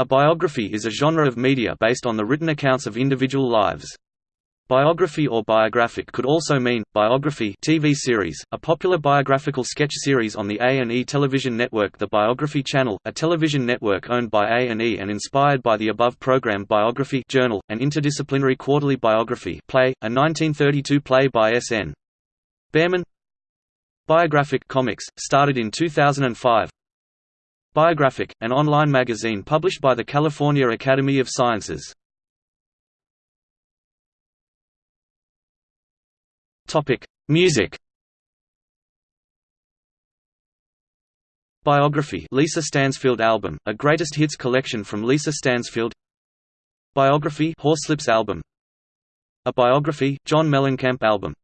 A biography is a genre of media based on the written accounts of individual lives. Biography or biographic could also mean biography TV series, a popular biographical sketch series on the A&E television network The Biography Channel, a television network owned by A&E and inspired by the above program Biography Journal, an interdisciplinary quarterly biography play, a 1932 play by S.N. Behrman Biographic Comics, started in 2005 Biographic, an online magazine published by the California Academy of Sciences. Music. Biography Lisa Stansfield album, a greatest hits collection from Lisa Stansfield. Biography Horslips album. A biography John Mellencamp album.